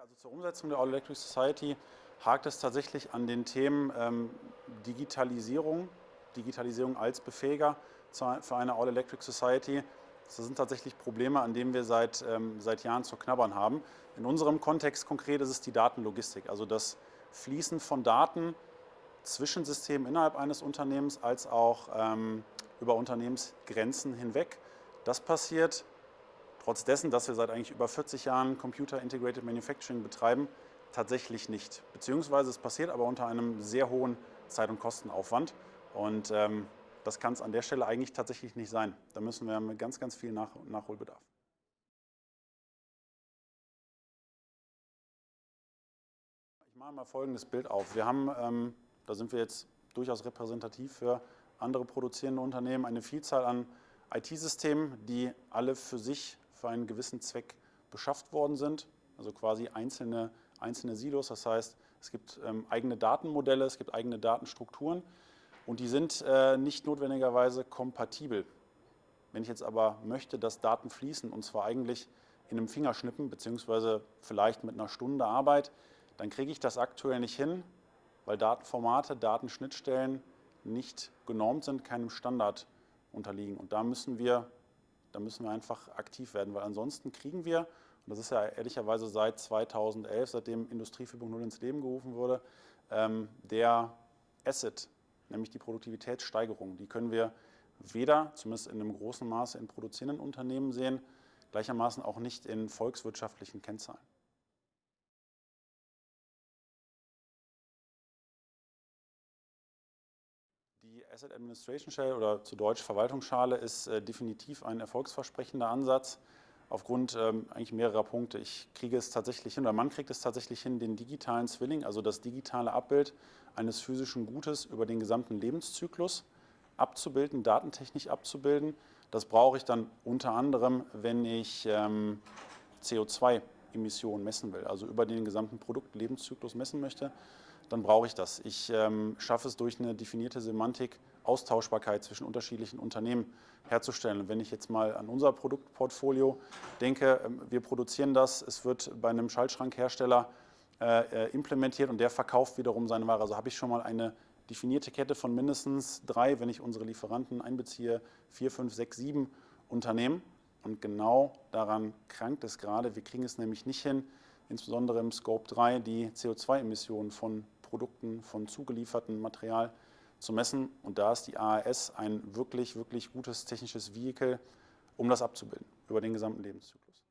Also zur Umsetzung der All Electric Society hakt es tatsächlich an den Themen ähm, Digitalisierung, Digitalisierung als Befähiger für eine All Electric Society. Das sind tatsächlich Probleme, an denen wir seit, ähm, seit Jahren zu knabbern haben. In unserem Kontext konkret ist es die Datenlogistik, also das Fließen von Daten zwischen Systemen innerhalb eines Unternehmens als auch ähm, über Unternehmensgrenzen hinweg. Das passiert trotz dessen, dass wir seit eigentlich über 40 Jahren Computer Integrated Manufacturing betreiben, tatsächlich nicht. Beziehungsweise es passiert aber unter einem sehr hohen Zeit- und Kostenaufwand. Und ähm, das kann es an der Stelle eigentlich tatsächlich nicht sein. Da müssen wir mit ganz, ganz viel Nach Nachholbedarf. Ich mache mal folgendes Bild auf. Wir haben, ähm, da sind wir jetzt durchaus repräsentativ für andere produzierende Unternehmen, eine Vielzahl an IT-Systemen, die alle für sich für einen gewissen Zweck beschafft worden sind, also quasi einzelne, einzelne Silos. Das heißt, es gibt ähm, eigene Datenmodelle, es gibt eigene Datenstrukturen und die sind äh, nicht notwendigerweise kompatibel. Wenn ich jetzt aber möchte, dass Daten fließen und zwar eigentlich in einem Fingerschnippen beziehungsweise vielleicht mit einer Stunde Arbeit, dann kriege ich das aktuell nicht hin, weil Datenformate, Datenschnittstellen nicht genormt sind, keinem Standard unterliegen. Und da müssen wir da müssen wir einfach aktiv werden, weil ansonsten kriegen wir, und das ist ja ehrlicherweise seit 2011, seitdem Industrie 4.0 ins Leben gerufen wurde, ähm, der Asset, nämlich die Produktivitätssteigerung, die können wir weder, zumindest in einem großen Maße, in produzierenden Unternehmen sehen, gleichermaßen auch nicht in volkswirtschaftlichen Kennzahlen. Asset Administration Shell oder zu Deutsch Verwaltungsschale ist äh, definitiv ein erfolgsversprechender Ansatz aufgrund ähm, eigentlich mehrerer Punkte. Ich kriege es tatsächlich hin, oder man kriegt es tatsächlich hin, den digitalen Zwilling, also das digitale Abbild eines physischen Gutes über den gesamten Lebenszyklus abzubilden, datentechnisch abzubilden. Das brauche ich dann unter anderem, wenn ich ähm, CO2-Emissionen messen will, also über den gesamten Produktlebenszyklus messen möchte dann brauche ich das. Ich ähm, schaffe es durch eine definierte Semantik, Austauschbarkeit zwischen unterschiedlichen Unternehmen herzustellen. Und wenn ich jetzt mal an unser Produktportfolio denke, ähm, wir produzieren das, es wird bei einem Schaltschrankhersteller äh, äh, implementiert und der verkauft wiederum seine Ware. Also habe ich schon mal eine definierte Kette von mindestens drei, wenn ich unsere Lieferanten einbeziehe, vier, fünf, sechs, sieben Unternehmen. Und genau daran krankt es gerade. Wir kriegen es nämlich nicht hin, insbesondere im Scope 3 die CO2-Emissionen von Produkten, von zugeliefertem Material zu messen. Und da ist die AAS ein wirklich, wirklich gutes technisches Vehikel, um das abzubilden über den gesamten Lebenszyklus.